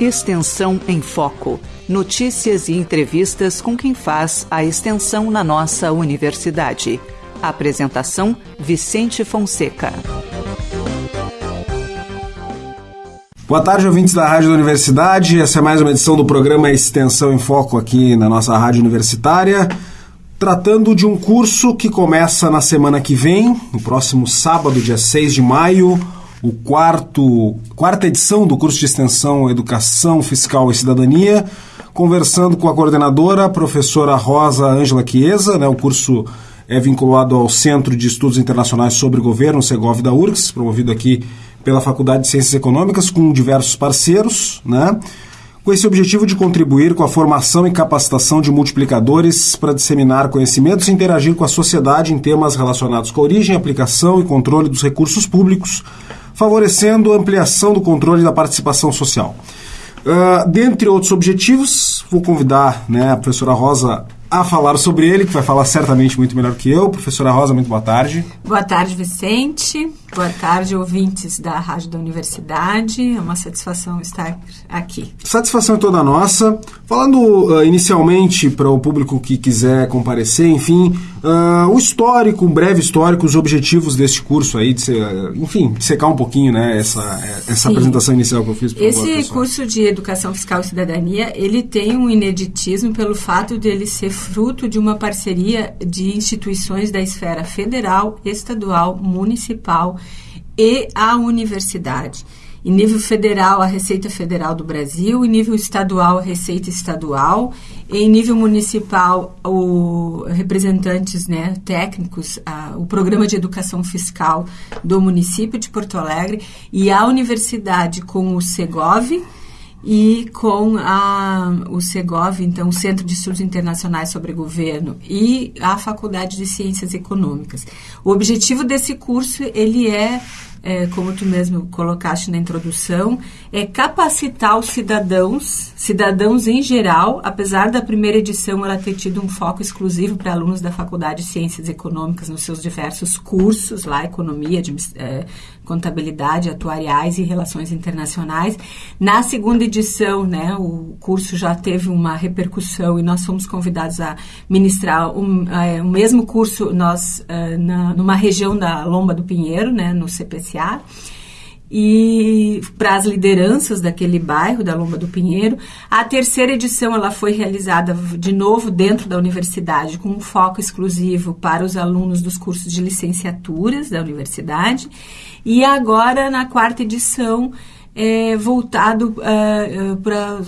Extensão em Foco. Notícias e entrevistas com quem faz a extensão na nossa universidade. Apresentação: Vicente Fonseca. Boa tarde, ouvintes da Rádio da Universidade. Essa é mais uma edição do programa Extensão em Foco aqui na nossa Rádio Universitária, tratando de um curso que começa na semana que vem, no próximo sábado, dia 6 de maio, o quarto, quarta edição do curso de extensão Educação Fiscal e Cidadania, conversando com a coordenadora, a professora Rosa Ângela Chiesa, né, o curso é vinculado ao Centro de Estudos Internacionais sobre Governo, Segov da URGS, promovido aqui pela Faculdade de Ciências Econômicas, com diversos parceiros, né? com esse objetivo de contribuir com a formação e capacitação de multiplicadores para disseminar conhecimentos e interagir com a sociedade em temas relacionados com a origem, aplicação e controle dos recursos públicos, favorecendo a ampliação do controle da participação social. Uh, dentre outros objetivos, vou convidar né, a professora Rosa a falar sobre ele, que vai falar certamente muito melhor que eu. Professora Rosa, muito boa tarde. Boa tarde, Vicente. Boa tarde, ouvintes da Rádio da Universidade. É uma satisfação estar aqui. Satisfação é toda nossa. Falando uh, inicialmente para o público que quiser comparecer, enfim, uh, o histórico, um breve histórico, os objetivos deste curso aí, de ser, uh, enfim, de secar um pouquinho né, essa, essa apresentação inicial que eu fiz. Esse favor, curso de Educação Fiscal e Cidadania, ele tem um ineditismo pelo fato de ele ser fruto de uma parceria de instituições da esfera federal, estadual, municipal e a universidade. Em nível federal, a Receita Federal do Brasil, em nível estadual, a Receita Estadual, em nível municipal, o representantes né, técnicos, a, o Programa de Educação Fiscal do município de Porto Alegre e a universidade com o Segov, e com a, o Segov, então o Centro de Estudos Internacionais sobre Governo e a Faculdade de Ciências Econômicas. O objetivo desse curso ele é é, como tu mesmo colocaste na introdução, é capacitar os cidadãos, cidadãos em geral, apesar da primeira edição ela ter tido um foco exclusivo para alunos da Faculdade de Ciências Econômicas nos seus diversos cursos, lá, economia, de, é, contabilidade, atuariais e relações internacionais. Na segunda edição, né, o curso já teve uma repercussão e nós fomos convidados a ministrar um, é, o mesmo curso nós é, na, numa região da Lomba do Pinheiro, né, no E para as lideranças daquele bairro da Lomba do Pinheiro. A terceira edição ela foi realizada de novo dentro da universidade com um foco exclusivo para os alunos dos cursos de licenciaturas da universidade e agora, na quarta edição, é, voltado é, é, para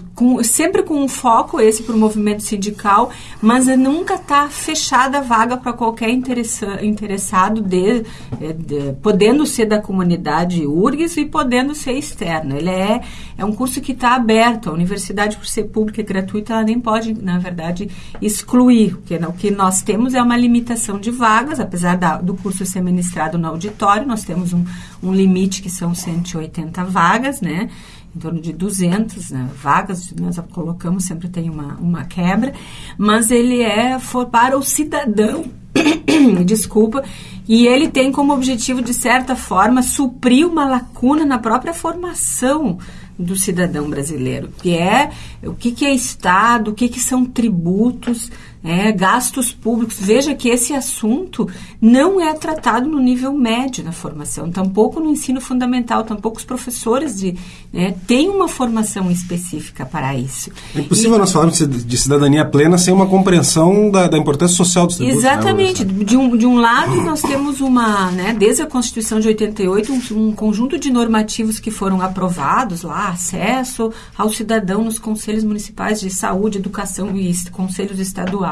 sempre com um foco esse para o movimento sindical, mas nunca está fechada a vaga para qualquer interessado de, é, de, podendo ser da comunidade URGS e podendo ser externo. Ele é, é um curso que está aberto. A universidade, por ser pública e gratuita, ela nem pode, na verdade, excluir. Porque o que nós temos é uma limitação de vagas, apesar da, do curso ser ministrado no auditório, nós temos um, um limite que são 180 vagas né? Em torno de 200 né, vagas, nós colocamos, sempre tem uma, uma quebra, mas ele é for para o cidadão, desculpa, e ele tem como objetivo, de certa forma, suprir uma lacuna na própria formação do cidadão brasileiro, que é o que, que é Estado, o que, que são tributos, é, gastos públicos. Veja que esse assunto não é tratado no nível médio na formação, tampouco no ensino fundamental, tampouco os professores de, né, têm uma formação específica para isso. É impossível e, nós falarmos de cidadania plena sem uma compreensão da, da importância social dos tributos. Né, exatamente. Né? De, um, de um lado, nós temos uma, né, desde a Constituição de 88, um, um conjunto de normativos que foram aprovados lá, acesso ao cidadão nos conselhos municipais de saúde, educação e conselhos estaduais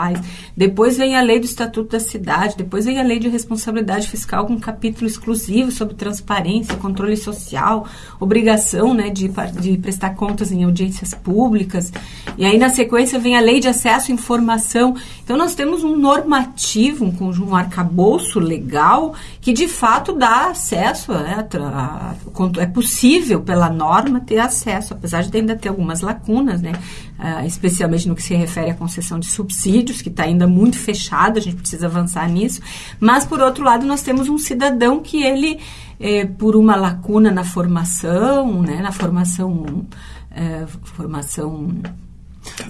depois vem a lei do Estatuto da Cidade, depois vem a lei de responsabilidade fiscal com um capítulo exclusivo sobre transparência, controle social, obrigação né, de, de prestar contas em audiências públicas. E aí, na sequência, vem a lei de acesso à informação. Então, nós temos um normativo, um um arcabouço legal que, de fato, dá acesso, né, a, a, é possível, pela norma, ter acesso, apesar de ainda ter algumas lacunas, né? Uh, especialmente no que se refere à concessão de subsídios, que está ainda muito fechado, a gente precisa avançar nisso. Mas, por outro lado, nós temos um cidadão que ele, eh, por uma lacuna na formação, né, na formação, eh, formação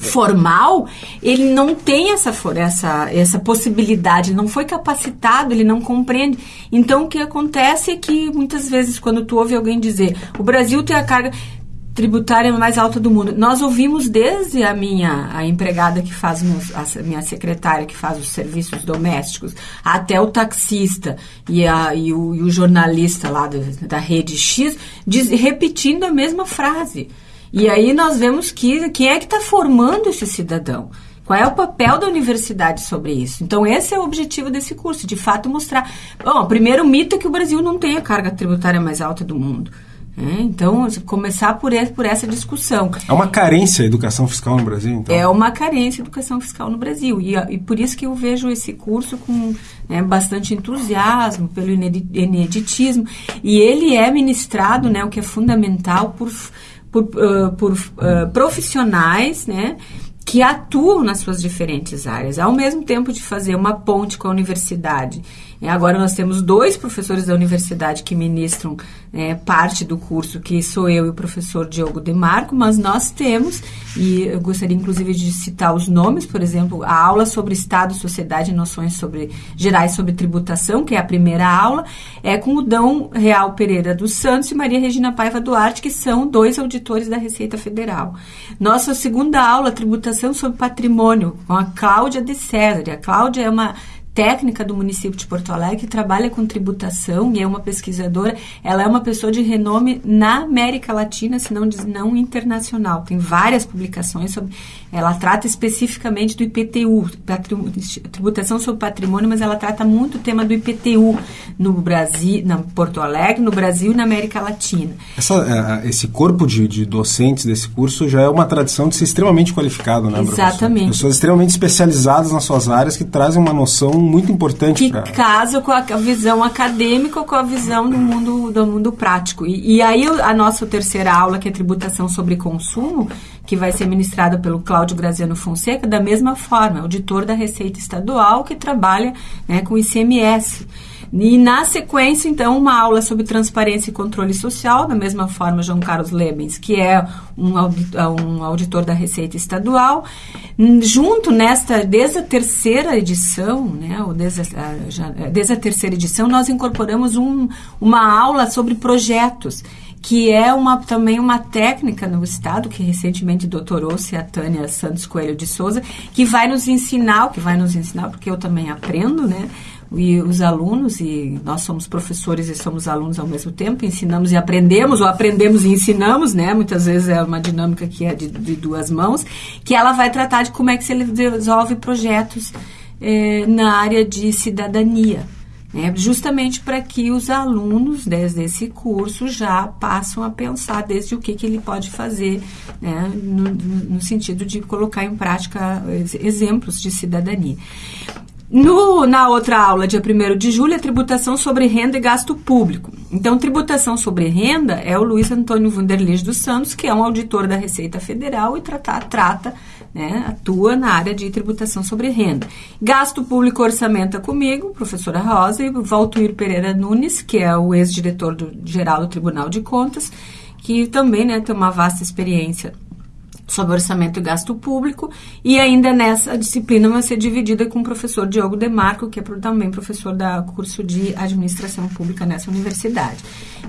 formal, ele não tem essa, essa, essa possibilidade, não foi capacitado, ele não compreende. Então, o que acontece é que muitas vezes, quando tu ouve alguém dizer o Brasil tem a carga tributária mais alta do mundo, nós ouvimos desde a minha a empregada que faz meus, a minha secretária que faz os serviços domésticos, até o taxista e, a, e, o, e o jornalista lá do, da rede X diz, repetindo a mesma frase. E aí nós vemos que quem é que está formando esse cidadão? Qual é o papel da universidade sobre isso? Então, esse é o objetivo desse curso, de fato mostrar. Bom, o primeiro mito é que o Brasil não tem a carga tributária mais alta do mundo. É, então, começar por, esse, por essa discussão. É uma carência a educação fiscal no Brasil, então? É uma carência a educação fiscal no Brasil. E, e por isso que eu vejo esse curso com né, bastante entusiasmo, pelo ineditismo. E ele é ministrado, né, o que é fundamental, por por, uh, por uh, profissionais, né? que atuam nas suas diferentes áreas, ao mesmo tempo de fazer uma ponte com a universidade Agora nós temos dois professores da universidade que ministram é, parte do curso, que sou eu e o professor Diogo Demarco, mas nós temos, e eu gostaria inclusive de citar os nomes, por exemplo, a aula sobre Estado, Sociedade e Noções sobre, Gerais sobre Tributação, que é a primeira aula, é com o Dão Real Pereira dos Santos e Maria Regina Paiva Duarte, que são dois auditores da Receita Federal. Nossa segunda aula, Tributação sobre Patrimônio, com a Cláudia de César. A Cláudia é uma técnica do município de Porto Alegre, que trabalha com tributação e é uma pesquisadora. Ela é uma pessoa de renome na América Latina, se não diz não internacional. Tem várias publicações sobre. Ela trata especificamente do IPTU, tributação sobre patrimônio, mas ela trata muito o tema do IPTU no Brasil, na Porto Alegre, no Brasil e na América Latina. Essa, é, esse corpo de, de, docentes desse curso já é uma tradição de ser extremamente qualificado, né, Exatamente. Professor? Pessoas extremamente especializadas nas suas áreas que trazem uma noção muito importante. Que pra... casa com a visão acadêmica ou com a visão do mundo, do mundo prático. E, e aí a nossa terceira aula, que é tributação sobre consumo, que vai ser ministrada pelo Cláudio Graziano Fonseca, da mesma forma, auditor da Receita Estadual, que trabalha né, com ICMS. E na sequência, então, uma aula sobre transparência e controle social, da mesma forma, João Carlos Lebens, que é um, um auditor da Receita Estadual. Junto nesta, desde a terceira edição, né, ou desde a, já, desde a terceira edição, nós incorporamos um, uma aula sobre projetos que é uma, também uma técnica no Estado, que recentemente doutorou-se a Tânia Santos Coelho de Souza, que vai nos ensinar, que vai nos ensinar, porque eu também aprendo, né? E os alunos, e nós somos professores e somos alunos ao mesmo tempo, ensinamos e aprendemos, ou aprendemos e ensinamos, né? Muitas vezes é uma dinâmica que é de, de duas mãos, que ela vai tratar de como é que se resolve projetos eh, na área de cidadania. Né? Justamente para que os alunos desde esse curso já passam a pensar desde o que, que ele pode fazer, né? no, no sentido de colocar em prática exemplos de cidadania. No, na outra aula, dia 1 de julho, é tributação sobre renda e gasto público. Então, tributação sobre renda é o Luiz Antônio Vanderlis dos Santos, que é um auditor da Receita Federal e trata, trata né, atua na área de tributação sobre renda. Gasto público orçamento é comigo, professora Rosa, e Valtuir Pereira Nunes, que é o ex-diretor geral do Tribunal de Contas, que também né, tem uma vasta experiência sobre orçamento e gasto público, e ainda nessa disciplina vai ser dividida com o professor Diogo Demarco, que é também professor da curso de administração pública nessa universidade.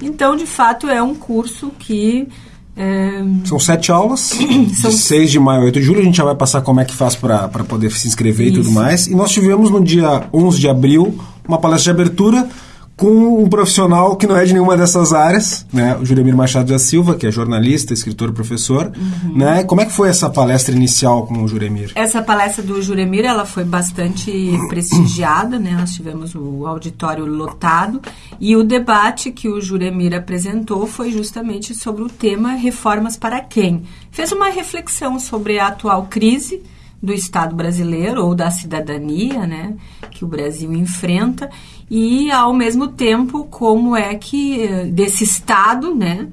Então, de fato, é um curso que é... São sete aulas, São... de 6 de maio a 8 de julho. A gente já vai passar como é que faz para poder se inscrever Isso. e tudo mais. E nós tivemos no dia 11 de abril uma palestra de abertura com um profissional que não é de nenhuma dessas áreas, né? O Juremir Machado da Silva, que é jornalista, escritor, professor, uhum. né? Como é que foi essa palestra inicial com o Juremir? Essa palestra do Juremir, ela foi bastante prestigiada, né? Nós tivemos o auditório lotado e o debate que o Juremir apresentou foi justamente sobre o tema reformas para quem? Fez uma reflexão sobre a atual crise do Estado brasileiro ou da cidadania, né, que o Brasil enfrenta e ao mesmo tempo como é que desse Estado, né,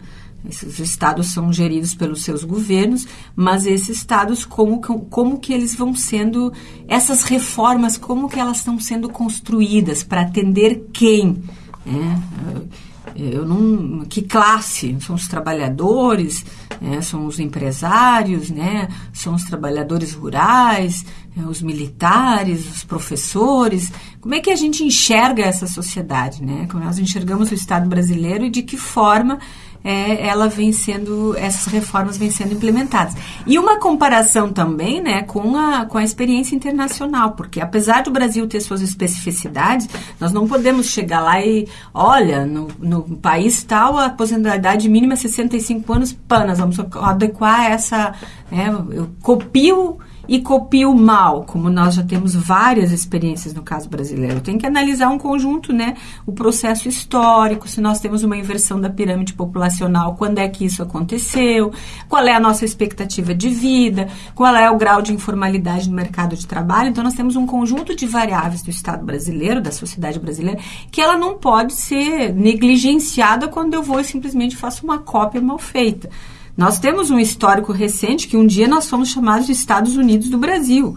Esses estados são geridos pelos seus governos, mas esses estados, como, como que eles vão sendo, essas reformas, como que elas estão sendo construídas para atender quem? É, eu não, que classe? São os trabalhadores, é, são os empresários, né? São os trabalhadores rurais, é, os militares, os professores. Como é que a gente enxerga essa sociedade, né? Como nós enxergamos o Estado brasileiro e de que forma é, ela vem sendo, essas reformas vêm sendo implementadas. E uma comparação também né, com, a, com a experiência internacional, porque apesar do Brasil ter suas especificidades, nós não podemos chegar lá e, olha, no, no país tal, a aposentadoriedade mínima é 65 anos, pã, nós vamos adequar essa, né, eu copio e copio mal, como nós já temos várias experiências no caso brasileiro. Tem que analisar um conjunto, né? O processo histórico, se nós temos uma inversão da pirâmide populacional, quando é que isso aconteceu, qual é a nossa expectativa de vida, qual é o grau de informalidade no mercado de trabalho. Então, nós temos um conjunto de variáveis do Estado brasileiro, da sociedade brasileira, que ela não pode ser negligenciada quando eu vou e simplesmente faço uma cópia mal feita. Nós temos um histórico recente que um dia nós fomos chamados de Estados Unidos do Brasil.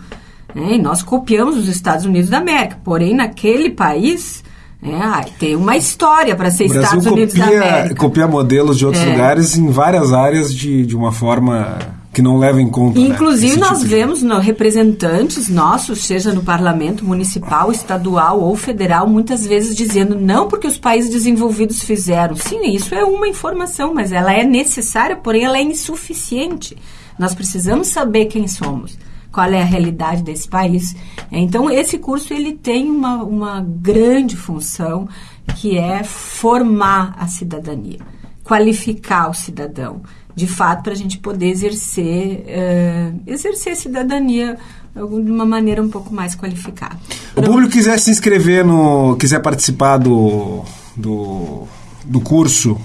Né? E nós copiamos os Estados Unidos da América. Porém, naquele país, é, tem uma história para ser Estados Unidos da América. copia modelos de outros é. lugares em várias áreas de, de uma forma que não leva em conta. Né, Inclusive, né, nós tipo vemos no, representantes nossos, seja no parlamento municipal, estadual ou federal, muitas vezes dizendo não porque os países desenvolvidos fizeram. Sim, isso é uma informação, mas ela é necessária, porém ela é insuficiente. Nós precisamos saber quem somos qual é a realidade desse país. Então, esse curso ele tem uma, uma grande função que é formar a cidadania, qualificar o cidadão de fato, para a gente poder exercer, uh, exercer cidadania de uma maneira um pouco mais qualificada. O público quiser se inscrever no, quiser participar do, do, do curso,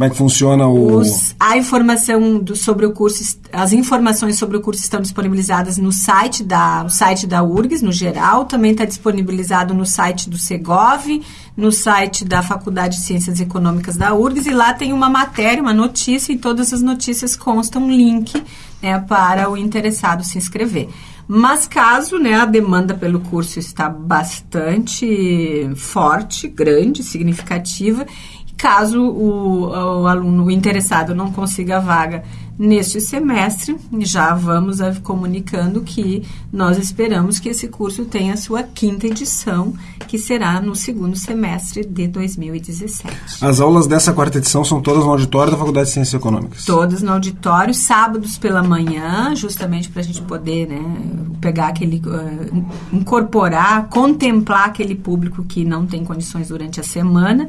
como é que funciona o. Os, a informação do, sobre o curso, as informações sobre o curso estão disponibilizadas no site da, o site da URGS, no geral, também está disponibilizado no site do Segov, no site da Faculdade de Ciências Econômicas da URGS, e lá tem uma matéria, uma notícia, e todas as notícias constam um link né, para o interessado se inscrever. Mas caso né, a demanda pelo curso está bastante forte, grande, significativa, Caso o, o aluno interessado não consiga a vaga neste semestre, já vamos comunicando que nós esperamos que esse curso tenha a sua quinta edição, que será no segundo semestre de 2017. As aulas dessa quarta edição são todas no auditório da Faculdade de Ciências Econômicas? Todas no auditório, sábados pela manhã, justamente para a gente poder né, pegar aquele. Uh, incorporar, contemplar aquele público que não tem condições durante a semana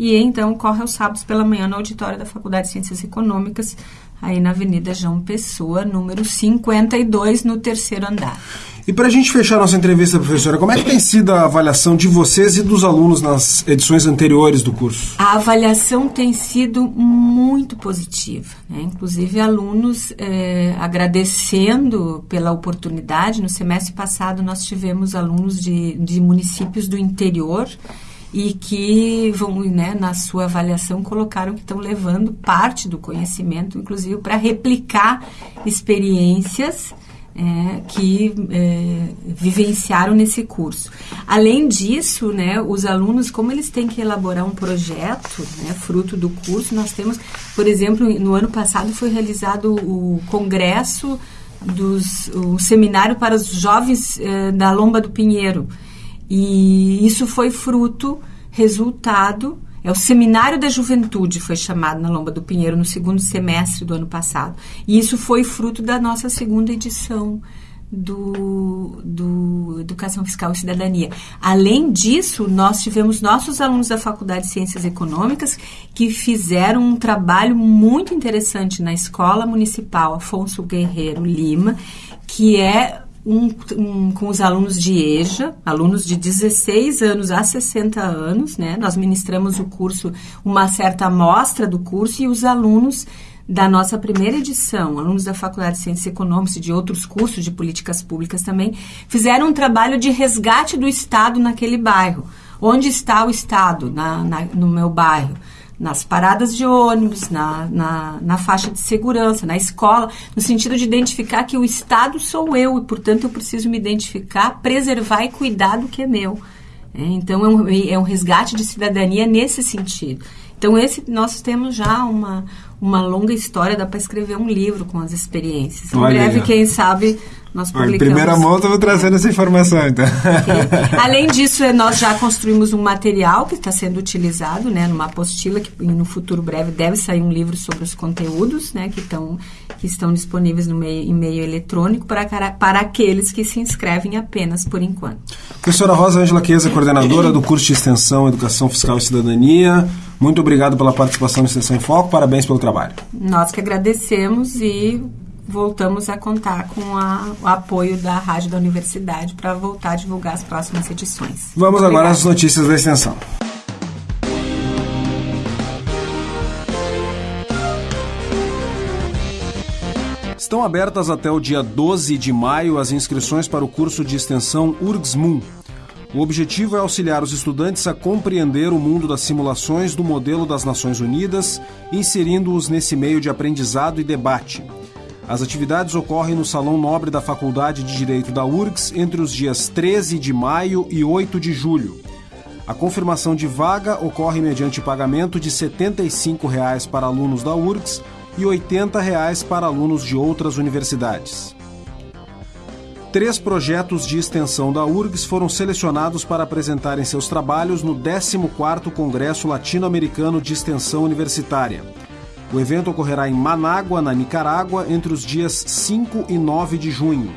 e então corre aos sábados pela manhã no auditório da Faculdade de Ciências Econômicas, aí na Avenida João Pessoa, número 52, no terceiro andar. E para a gente fechar nossa entrevista, professora, como é que tem sido a avaliação de vocês e dos alunos nas edições anteriores do curso? A avaliação tem sido muito positiva. Né? Inclusive, alunos é, agradecendo pela oportunidade. No semestre passado, nós tivemos alunos de, de municípios do interior e que vão, né, na sua avaliação, colocaram que estão levando parte do conhecimento, inclusive para replicar experiências é, que é, vivenciaram nesse curso. Além disso, né, os alunos, como eles têm que elaborar um projeto, né, fruto do curso, nós temos, por exemplo, no ano passado foi realizado o congresso dos, o seminário para os jovens é, da Lomba do Pinheiro. E isso foi fruto, resultado, é o Seminário da Juventude, foi chamado na Lomba do Pinheiro no segundo semestre do ano passado. E isso foi fruto da nossa segunda edição do, do Educação Fiscal e Cidadania. Além disso, nós tivemos nossos alunos da Faculdade de Ciências Econômicas que fizeram um trabalho muito interessante na Escola Municipal Afonso Guerreiro Lima, que é um, um, com os alunos de EJA, alunos de 16 anos a 60 anos, né? Nós ministramos o curso, uma certa amostra do curso, e os alunos da nossa primeira edição, alunos da Faculdade de Ciências Econômicas e de outros cursos de políticas públicas também, fizeram um trabalho de resgate do Estado naquele bairro. Onde está o Estado na, na, no meu bairro? Nas paradas de ônibus, na, na, na, faixa de segurança, na escola, no sentido de identificar que o Estado sou eu e, portanto, eu preciso me identificar, preservar e cuidar do que é meu. É, então, é um, é um resgate de cidadania nesse sentido. Então, esse nós temos já uma, uma longa história, dá para escrever um livro com as experiências. Em Olha breve, aí. quem sabe, nós publicamos... Em primeira mão, estamos trazendo essa informação, então. Okay. Além disso, é, nós já construímos um material que está sendo utilizado, né, numa apostila, que no futuro breve deve sair um livro sobre os conteúdos, né, que, tão, que estão disponíveis no meio, em meio eletrônico para, para aqueles que se inscrevem apenas por enquanto. Professora Rosa Angela Queza, coordenadora do curso de Extensão Educação Fiscal e Cidadania, muito obrigado pela participação no Extensão em Foco, parabéns pelo trabalho. Nós que agradecemos e voltamos a contar com a, o apoio da Rádio da Universidade para voltar a divulgar as próximas edições. Vamos agora às notícias da extensão. Estão abertas até o dia 12 de maio as inscrições para o curso de extensão URGS-MUN. O objetivo é auxiliar os estudantes a compreender o mundo das simulações do modelo das Nações Unidas, inserindo-os nesse meio de aprendizado e debate. As atividades ocorrem no Salão Nobre da Faculdade de Direito da URGS entre os dias 13 de maio e 8 de julho. A confirmação de vaga ocorre mediante pagamento de 75 reais para alunos da URGS e 80 reais para alunos de outras universidades. Três projetos de extensão da URGS foram selecionados para apresentarem seus trabalhos no 14º Congresso Latino-Americano de Extensão Universitária. O evento ocorrerá em Manágua, na Nicarágua, entre os dias 5 e 9 de junho.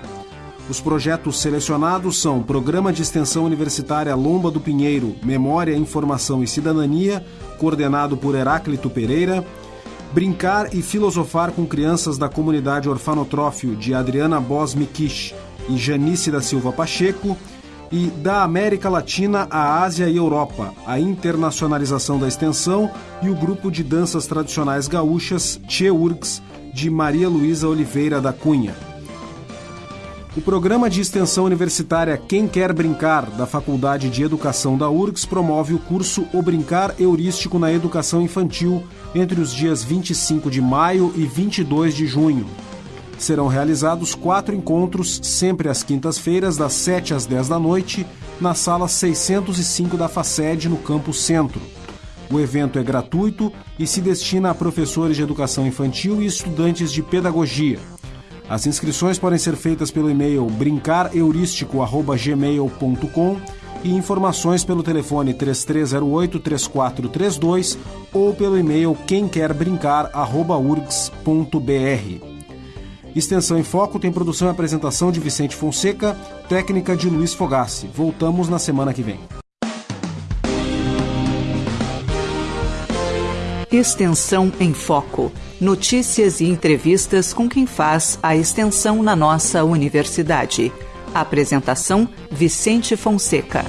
Os projetos selecionados são Programa de Extensão Universitária Lomba do Pinheiro, Memória, Informação e Cidadania, coordenado por Heráclito Pereira, Brincar e Filosofar com Crianças da Comunidade Orfanotrófio, de Adriana Bos Mikish e Janice da Silva Pacheco, e da América Latina à Ásia e Europa, a internacionalização da extensão e o grupo de danças tradicionais gaúchas Cheurgs, de Maria Luísa Oliveira da Cunha. O programa de extensão universitária Quem Quer Brincar, da Faculdade de Educação da URGS, promove o curso O Brincar Heurístico na Educação Infantil entre os dias 25 de maio e 22 de junho serão realizados quatro encontros, sempre às quintas-feiras, das 7 às 10 da noite, na sala 605 da FACED, no Campo Centro. O evento é gratuito e se destina a professores de educação infantil e estudantes de pedagogia. As inscrições podem ser feitas pelo e-mail brincarheurístico.gmail.com e informações pelo telefone 3308-3432 ou pelo e-mail quemquerbrincar.urgs.br. Extensão em Foco tem produção e apresentação de Vicente Fonseca, técnica de Luiz Fogassi. Voltamos na semana que vem. Extensão em Foco. Notícias e entrevistas com quem faz a extensão na nossa universidade. Apresentação: Vicente Fonseca.